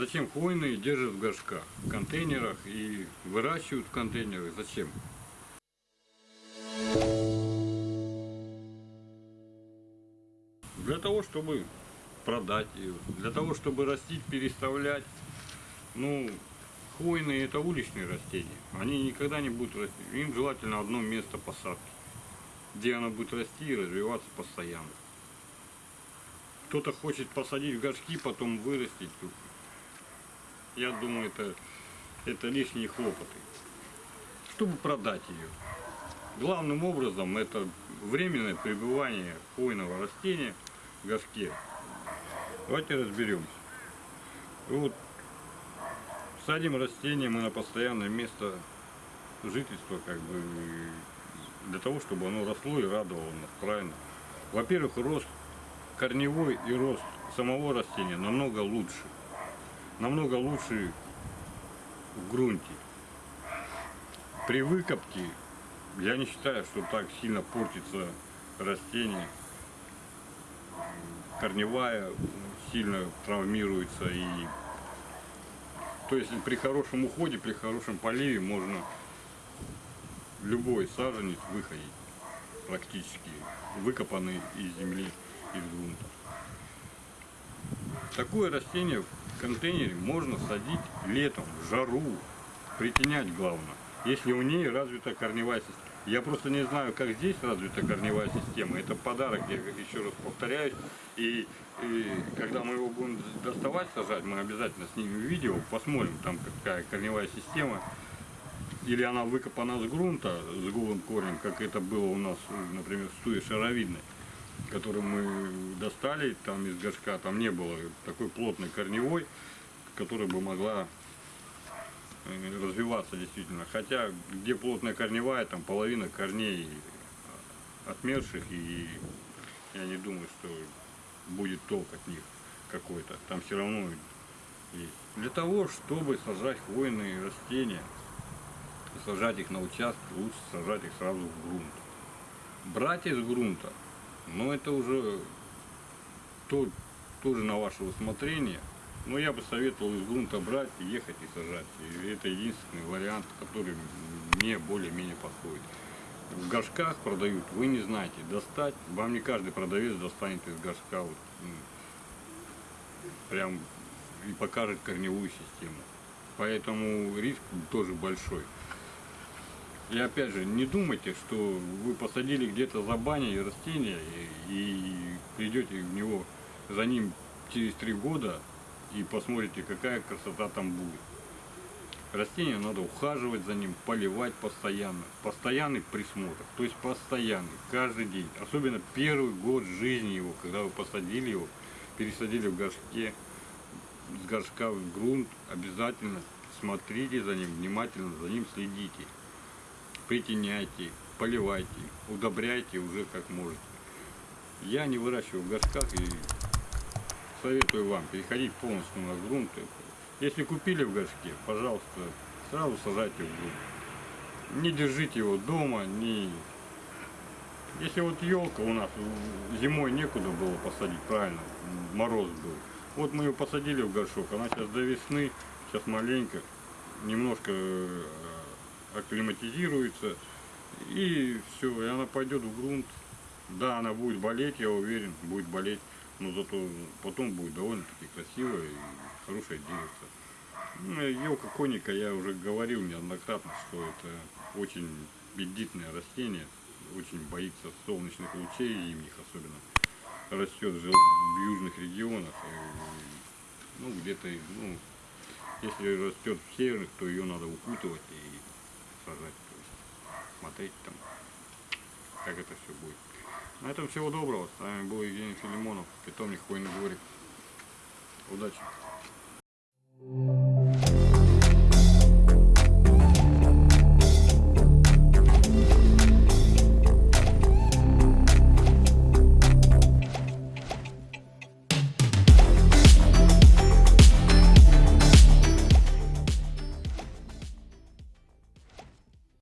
Зачем хвойные держат в горшках, в контейнерах и выращивают в контейнерах? Зачем? Для того, чтобы продать ее, для того, чтобы растить, переставлять. Ну, хвойные это уличные растения. Они никогда не будут расти. Им желательно одно место посадки, где она будет расти и развиваться постоянно. Кто-то хочет посадить в горшки, потом вырастить. Я думаю, это, это лишние хлопоты. Чтобы продать ее. Главным образом это временное пребывание хвойного растения в горшке. Давайте разберемся. Вот садим растение мы на постоянное место жительства, как бы для того, чтобы оно росло и радовало нас, правильно? Во-первых, рост корневой и рост самого растения намного лучше. Намного лучше в грунте. При выкопке я не считаю, что так сильно портится растение. Корневая сильно травмируется и то есть при хорошем уходе, при хорошем поливе можно любой саженец выходить практически выкопанный из земли, из грунта. Такое растение контейнере можно садить летом, в жару, притенять главное, если у нее развита корневая система. Я просто не знаю, как здесь развита корневая система. Это подарок, я еще раз повторяюсь. И, и когда мы его будем доставать, сажать, мы обязательно снимем видео, посмотрим, там какая корневая система. Или она выкопана с грунта, с голым корнем, как это было у нас, например, в стуе шаровидной, которую мы достали там из горшка. Там не было такой плотной корневой, которая бы могла Э, развиваться действительно. Хотя где плотная корневая, там половина корней отмерших, и я не думаю, что будет толк от них какой-то. Там все равно есть. Для того, чтобы сажать хвойные растения, сажать их на участке, лучше сажать их сразу в грунт. Брать из грунта, но это уже то, тоже на ваше усмотрение. Но я бы советовал из грунта брать, ехать и сажать. И это единственный вариант, который мне более-менее подходит. В горшках продают, вы не знаете, достать, вам не каждый продавец достанет из горшка вот, прям и покажет корневую систему. Поэтому риск тоже большой. И опять же, не думайте, что вы посадили где-то за баней растение и, придете в него за ним через три года и посмотрите, какая красота там будет. Растение надо ухаживать за ним, поливать постоянно. Постоянный присмотр, то есть постоянный, каждый день. Особенно первый год жизни его, когда вы посадили его, пересадили в горшке, с горшка в грунт, обязательно смотрите за ним, внимательно за ним следите. Притеняйте, поливайте, удобряйте уже как можете. Я не выращиваю в горшках и советую вам переходить полностью на грунт. Если купили в горшке, пожалуйста, сразу сажайте в грунт. Не держите его дома, не... Если вот елка у нас зимой некуда было посадить, правильно, мороз был. Вот мы ее посадили в горшок, она сейчас до весны, сейчас маленько, немножко э, акклиматизируется. И все, и она пойдет в грунт. Да, она будет болеть, я уверен, будет болеть но зато потом будет довольно-таки красивая и хорошая девица. Ну, елка коника, я уже говорил неоднократно, что это очень бедитное растение, очень боится солнечных лучей зимних особенно. Растет в южных регионах, ну где-то, ну, если растет в северных, то ее надо укутывать и сажать, то есть смотреть там, как это все будет. На этом всего доброго. С вами был Евгений Филимонов, питомник Хвойный дворик. Удачи!